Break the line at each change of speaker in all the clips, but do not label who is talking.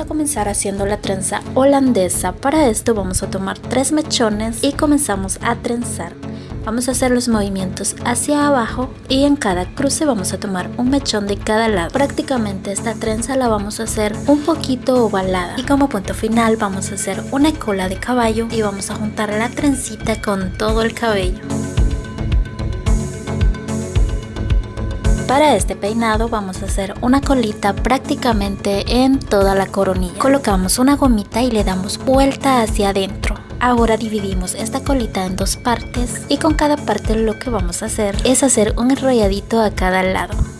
a comenzar haciendo la trenza holandesa. Para esto vamos a tomar tres mechones y comenzamos a trenzar. Vamos a hacer los movimientos hacia abajo y en cada cruce vamos a tomar un mechón de cada lado. Prácticamente esta trenza la vamos a hacer un poquito ovalada y como punto final vamos a hacer una cola de caballo y vamos a juntar la trencita con todo el cabello Para este peinado vamos a hacer una colita prácticamente en toda la coronilla. Colocamos una gomita y le damos vuelta hacia adentro. Ahora dividimos esta colita en dos partes y con cada parte lo que vamos a hacer es hacer un enrolladito a cada lado.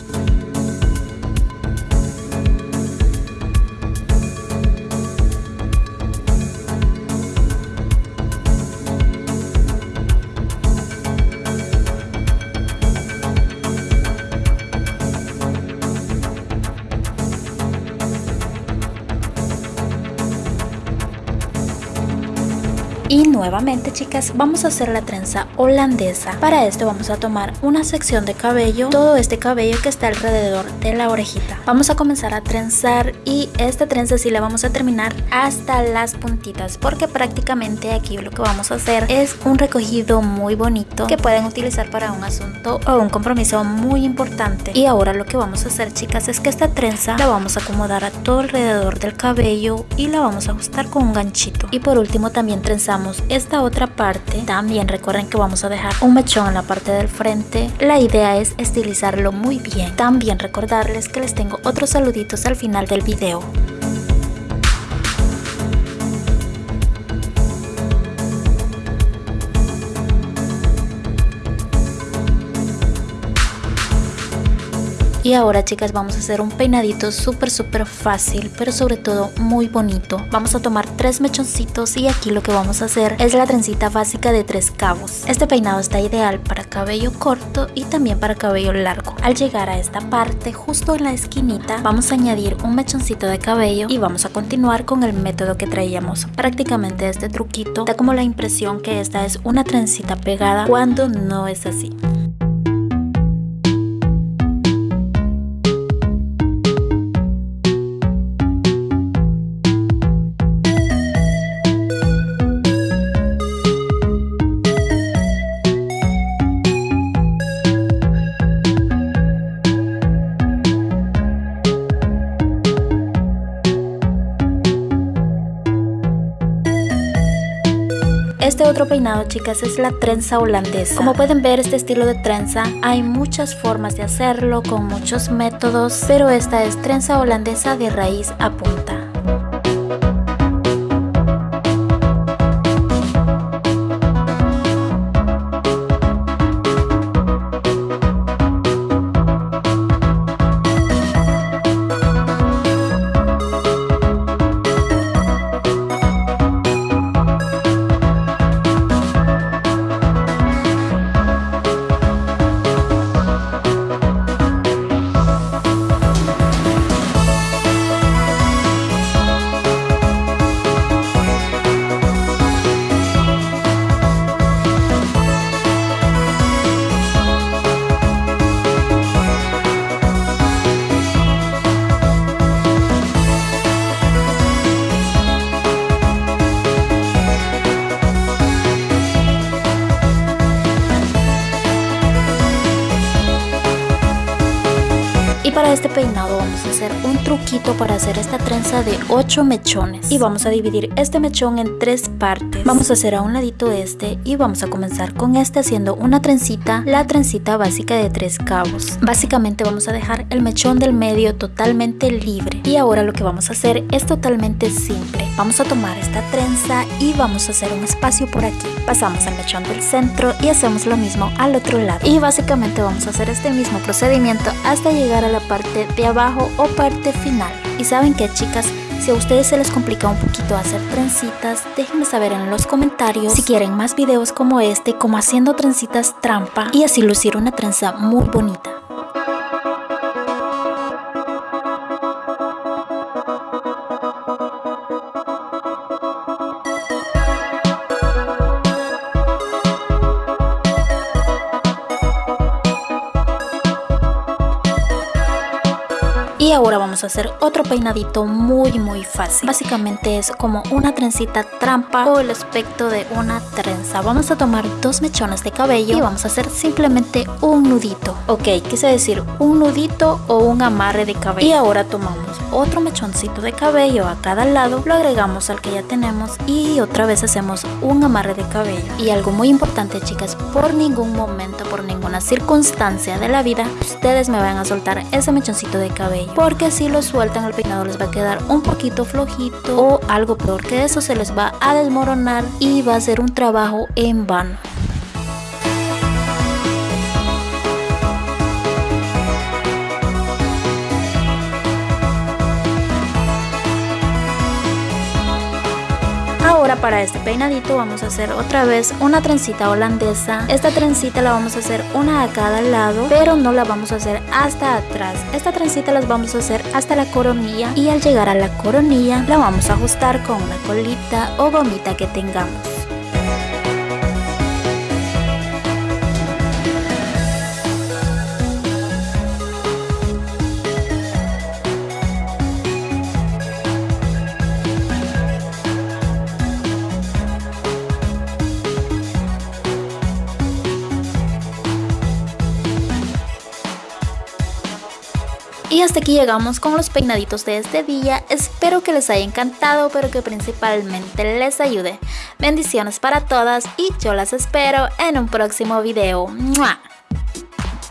Y nuevamente chicas vamos a hacer la trenza holandesa. Para esto vamos a tomar una sección de cabello, todo este cabello que está alrededor de la orejita. Vamos a comenzar a trenzar y esta trenza sí la vamos a terminar hasta las puntitas porque prácticamente aquí lo que vamos a hacer es un recogido muy bonito que pueden utilizar para un asunto o un compromiso muy importante. Y ahora lo que vamos a hacer chicas es que esta trenza la vamos a acomodar a todo alrededor del cabello y la vamos a ajustar con un ganchito. Y por último también trenzamos esta otra parte también recuerden que vamos a dejar un mechón en la parte del frente. La idea es estilizarlo muy bien. También recordarles que les tengo otros saluditos al final del video Y ahora chicas vamos a hacer un peinadito súper súper fácil pero sobre todo muy bonito. Vamos a tomar tres mechoncitos y aquí lo que vamos a hacer es la trencita básica de tres cabos. Este peinado está ideal para cabello corto y también para cabello largo. Al llegar a esta parte justo en la esquinita vamos a añadir un mechoncito de cabello y vamos a continuar con el método que traíamos. Prácticamente este truquito da como la impresión que esta es una trencita pegada cuando no es así. Este otro peinado chicas es la trenza holandesa. Como pueden ver este estilo de trenza hay muchas formas de hacerlo con muchos métodos, pero esta es trenza holandesa de raíz a punta. Este peinado vamos a hacer un truquito para hacer esta trenza de 8 mechones. Y vamos a dividir este mechón en tres partes. Vamos a hacer a un ladito este y vamos a comenzar con este haciendo una trencita, la trencita básica de tres cabos. Básicamente vamos a dejar el mechón del medio totalmente libre. Y ahora lo que vamos a hacer es totalmente simple. Vamos a tomar esta trenza y vamos a hacer un espacio por aquí. Pasamos el mechón del centro y hacemos lo mismo al otro lado. Y básicamente vamos a hacer este mismo procedimiento hasta llegar a la parte de abajo o parte final. Y saben que chicas, si a ustedes se les complica un poquito hacer trencitas, déjenme saber en los comentarios si quieren más videos como este, como haciendo trencitas trampa y así lucir una trenza muy bonita. Y ahora vamos a hacer otro peinadito muy muy fácil. Básicamente es como una trencita trampa o el aspecto de una trenza. Vamos a tomar dos mechones de cabello y vamos a hacer simplemente un nudito. Ok, quise decir un nudito o un amarre de cabello. Y ahora tomamos otro mechoncito de cabello a cada lado, lo agregamos al que ya tenemos y otra vez hacemos un amarre de cabello. Y algo muy importante chicas, por ningún momento, por ninguna circunstancia de la vida, ustedes me van a soltar ese mechoncito de cabello. Porque si lo sueltan el peinado les va a quedar un poquito flojito o algo peor que eso se les va a desmoronar y va a ser un trabajo en vano. Para este peinadito vamos a hacer otra vez una trencita holandesa. Esta trencita la vamos a hacer una a cada lado, pero no la vamos a hacer hasta atrás. Esta trencita las vamos a hacer hasta la coronilla y al llegar a la coronilla la vamos a ajustar con una colita o gomita que tengamos. Y hasta aquí llegamos con los peinaditos de este día. Espero que les haya encantado, pero que principalmente les ayude. Bendiciones para todas y yo las espero en un próximo video.